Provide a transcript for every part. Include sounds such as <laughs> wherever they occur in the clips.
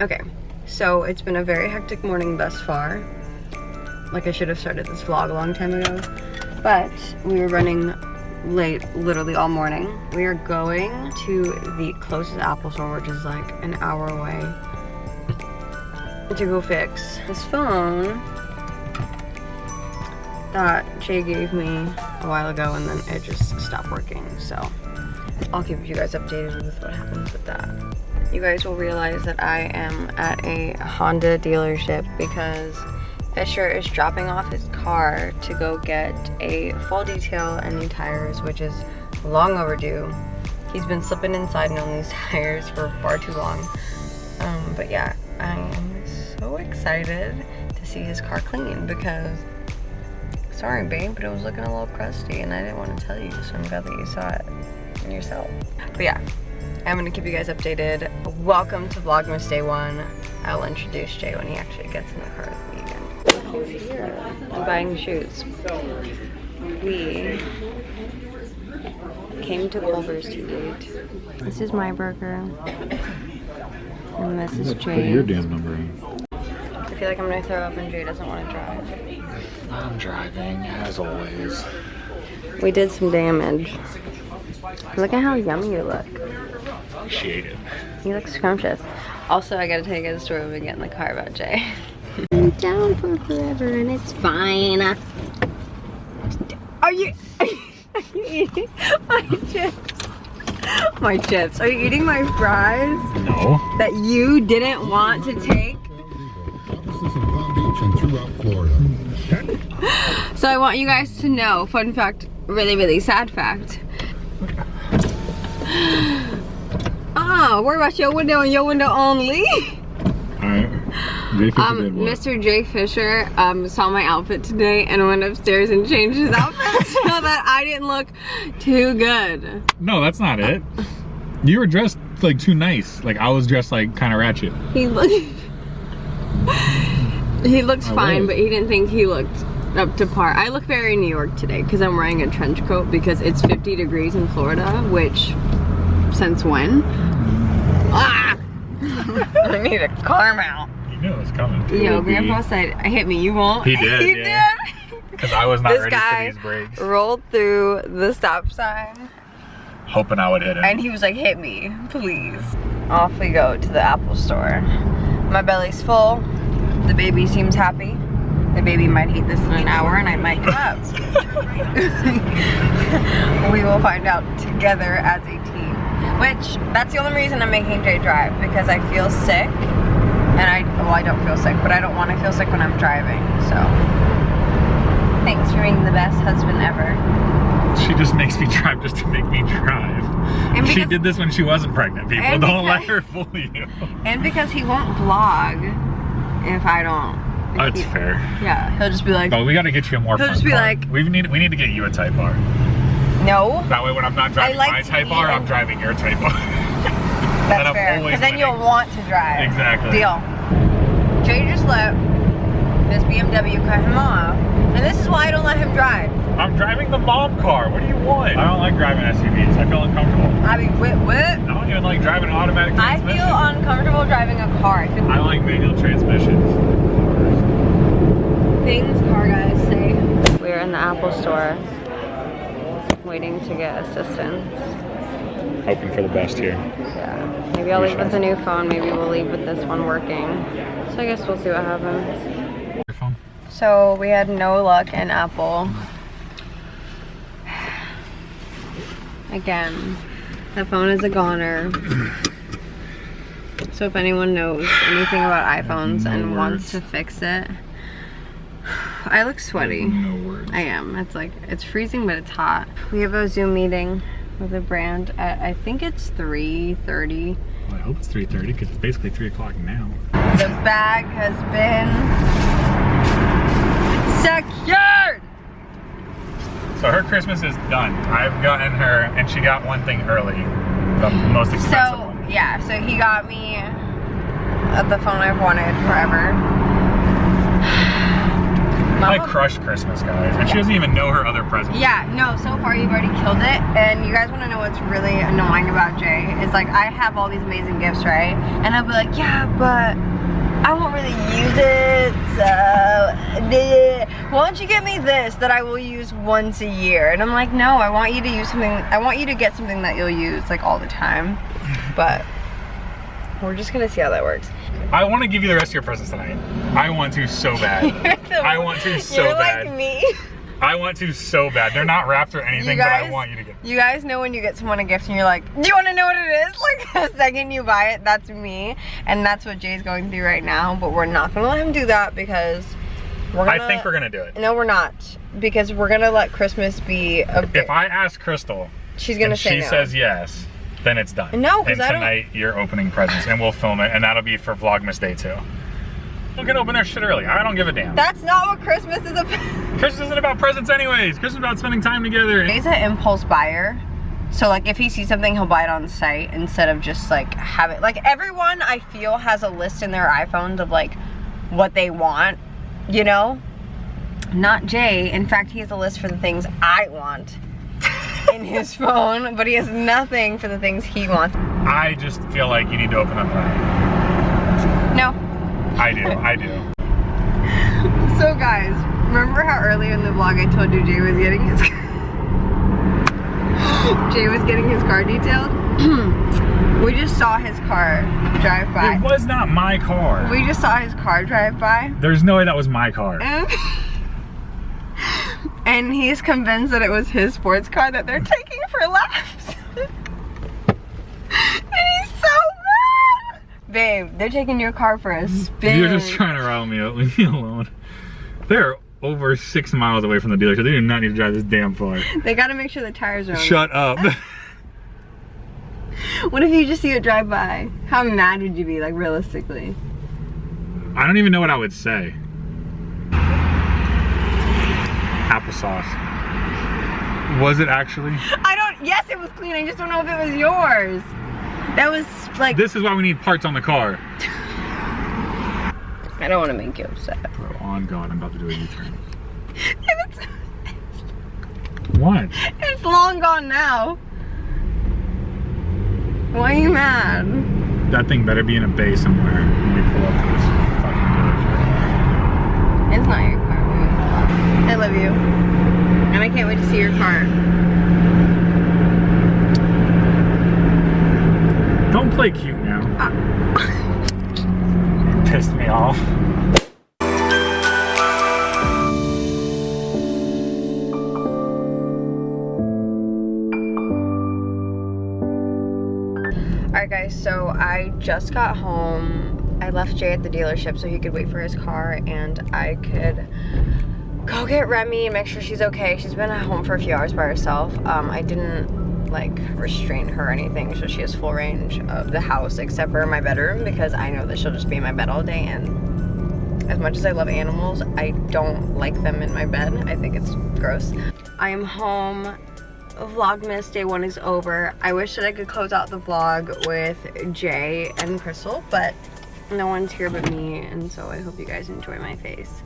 Okay, so it's been a very hectic morning thus far. Like I should have started this vlog a long time ago. But we were running late literally all morning. We are going to the closest Apple store, which is like an hour away, to go fix this phone that Jay gave me a while ago and then it just stopped working. So I'll keep you guys updated with what happens with that. You guys will realize that I am at a Honda dealership because Fisher is dropping off his car to go get a full detail and new tires, which is long overdue. He's been slipping inside and on these <laughs> tires for far too long. Um, but yeah, I am so excited to see his car clean because sorry babe, but it was looking a little crusty and I didn't want to tell you, so I'm glad that you saw it yourself. But yeah, I'm gonna keep you guys updated. Welcome to Vlogmas Day 1. I'll introduce Jay when he actually gets in the car with me again. Who's here? I'm buying shoes. We came to Culver's too late. This is my burger. And this is Put Jay's. your damn number in. I feel like I'm gonna throw up and Jay doesn't want to drive. I'm driving, as always. We did some damage. Look at how yummy you look. Appreciate it. You look scrumptious. Also, I gotta tell you guys a story when we get in the car about Jay. I'm down for forever and it's fine. Are you, <laughs> are you eating my chips? My chips. Are you eating my fries No. that you didn't want to take? Offices in Palm Beach and throughout Florida. So I want you guys to know, fun fact, really, really sad fact. Ah, worry about your window and your window only. Alright. Um. Mr. Jay Fisher um, saw my outfit today and went upstairs and changed his outfit <laughs> so that I didn't look too good. No, that's not it. You were dressed like too nice. Like I was dressed like kind of ratchet. He looked. he looked I fine, but he didn't think he looked up to par. I look very New York today because I'm wearing a trench coat because it's 50 degrees in Florida, which since when? Ah! <laughs> I need a car mount. You knew it was coming. You know, Grandpa said, "Hit me, you won't." He did, <laughs> he yeah. did. Because I was not This ready guy for these brakes. rolled through the stop sign Hoping I would hit him. and he was like, hit me, please. Off we go to the Apple store. My belly's full. The baby seems happy. The baby might eat this in an hour and I might give up. <laughs> we will find out together as a team. Which, that's the only reason I'm making Jay drive because I feel sick. And I, well, I don't feel sick, but I don't want to feel sick when I'm driving, so. Thanks for being the best husband ever. she just makes me drive just to make me drive. And she did this when she wasn't pregnant, people. Don't let her fool you. And because he won't vlog if I don't. That's fair. Yeah, he'll just be like, But we gotta get you a more He'll just be like- we need we need to get you a Type R. no. That way when I'm not driving like my to Type R, eat I'm driving your Type R. <laughs> That's I'm fair. always Because then winning. you'll want to drive. Exactly. Deal. Jay just let this BMW cut him off. And this is why I don't let him drive. I'm driving the mom car. What do you want? I don't like driving SUVs. I feel uncomfortable. I mean, whip, whip. I don't even like driving an automatic I feel uncomfortable driving a car. I I like manual transmissions. things car guys say. We're in the Apple store waiting to get assistance. Hoping for the best here. Yeah. Maybe I'll We leave with shall. the new phone. Maybe we'll leave with this one working. So I guess we'll see what happens. Your phone? So we had no luck in Apple. <sighs> Again, the phone is a goner. So if anyone knows anything about iPhones No and wants to fix it, <sighs> I look sweaty. No words. I am. It's like, it's freezing, but it's hot. We have a Zoom meeting with a brand at, I think it's 3.30. Well, I hope it's 3.30 because it's basically 3 o'clock now. The bag has been secured! So her Christmas is done. I've gotten her, and she got one thing early. The most expensive So, one. yeah, so he got me uh, the phone I've wanted forever. I Mama- crushed Christmas, guys, and she doesn't even know her other presents. Yeah, no, so far you've already killed it. And you guys want to know what's really annoying about Jay? Is like, I have all these amazing gifts, right? And I'll be like, yeah, but I won't really use it, so why don't you get me this that I will use once a year? And I'm like, no, I want you to use something, I want you to get something that you'll use like all the time. But we're just gonna see how that works. I want to give you the rest of your presents tonight. I want to so bad. <laughs> I want to so You're bad. like me. I want to so bad. They're not wrapped or anything, but I want you to get. You guys know when you get someone a gift and you're like, do you want to know what it is? <laughs> Like the second you buy it, that's me. And that's what Jay's going through right now. But we're not going to let him do that because we're going I think we're gonna do it. No, we're not. Because we're going to let Christmas be a bit. If I ask Crystal She's going to say she no. says yes, then it's done. No, 'cause And I tonight you're opening presents, and we'll film it, and that'll be for Vlogmas Day two. We can open our shit early. I don't give a damn. that's not what Christmas is about. Christmas isn't about presents anyways. Christmas is about spending time together. Jay's an impulse buyer. So like if he sees something, he'll buy it on sight instead of just like have it. Like everyone I feel has a list in their iPhones of like what they want, you know? Not Jay. In fact, he has a list for the things I want in his phone, but he has nothing for the things he wants. I just feel like you need to open up tonight. No. I do. I do. <laughs> So guys, remember how earlier in the vlog I told you Jay was getting his <gasps> Jay was getting his car detailed? <clears throat> we just saw his car drive by. It was not my car. We just saw his car drive by. There's no way that was my car. <laughs> And, he's convinced that it was his sports car that they're taking for laps. <laughs> and he's so mad. Babe, they're taking your car for a spin. You're just trying to rile me up. <laughs> Leave me alone. They're over six miles away from the dealership. They do not need to drive this damn far. They gotta make sure the tires are on. Shut up. <laughs> What if you just see it drive by? How mad would you be, like realistically? I don't even know what I would say. Applesauce. Was it actually? I don't, yes it was clean, I just don't know if it was yours. That was like, This is why we need parts on the car. I don't want to make you upset. Bro, on God, I'm about to do a U-turn. <laughs> What? it's long gone now. Why are you mad? That thing better be in a bay somewhere when we pull up to this fucking dealership. It's not your car. I you. And I can't wait to see your car. Don't play cute now. Uh. <laughs> Pissed me off. Alright guys, so I just got home. I left Jay at the dealership so he could wait for his car and I could go get Remy and make sure she's okay. She's been at home for a few hours by herself. Um, I didn't like restrain her or anything so she has full range of the house except for my bedroom because I know that she'll just be in my bed all day and as much as I love animals, I don't like them in my bed. I think it's gross. I am home Vlogmas day one is over. I wish that I could close out the vlog with Jay and Crystal, but no one's here but me, and so I hope you guys enjoy my face.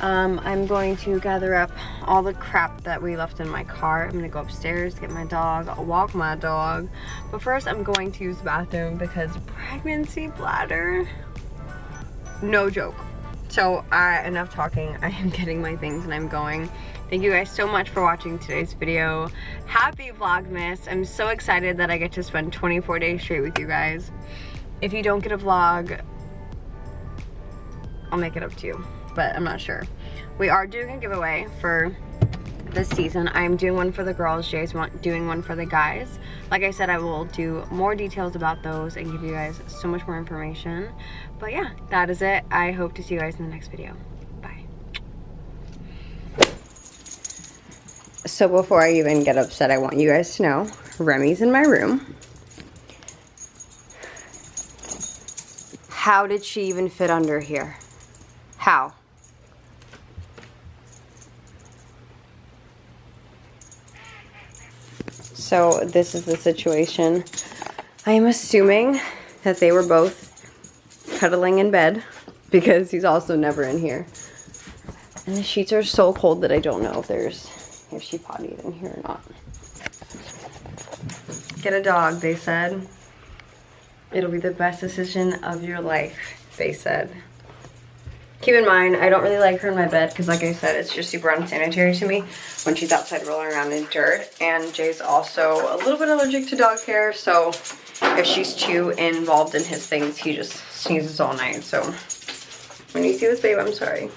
Um, I'm going to gather up all the crap that we left in my car. I'm gonna go upstairs, get my dog, walk my dog. But first I'm going to use the bathroom because pregnancy bladder, no joke. So uh, enough talking, <laughs> I am getting my things and I'm going. Thank you guys so much for watching today's video. Happy Vlogmas. I'm so excited that I get to spend 24 days straight with you guys. If you don't get a vlog, I'll make it up to you, but I'm not sure. We are doing a giveaway for this season. I'm doing one for the girls, Jay's doing one for the guys. Like I said, I will do more details about those and give you guys so much more information. But yeah, that is it. I hope to see you guys in the next video. Bye. So before I even get upset, I want you guys to know Remy's in my room. How did she even fit under here? How? So this is the situation. I am assuming that they were both cuddling in bed because he's also never in here. And the sheets are so cold that I don't know if there's if she pottied in here or not. Get a dog, they said. It'll be the best decision of your life, they said. Keep in mind, I don't really like her in my bed because like I said, it's just super unsanitary to me when she's outside rolling around in dirt. And Jay's also a little bit allergic to dog hair, so if she's too involved in his things, he just sneezes all night. So when you see this babe, I'm sorry.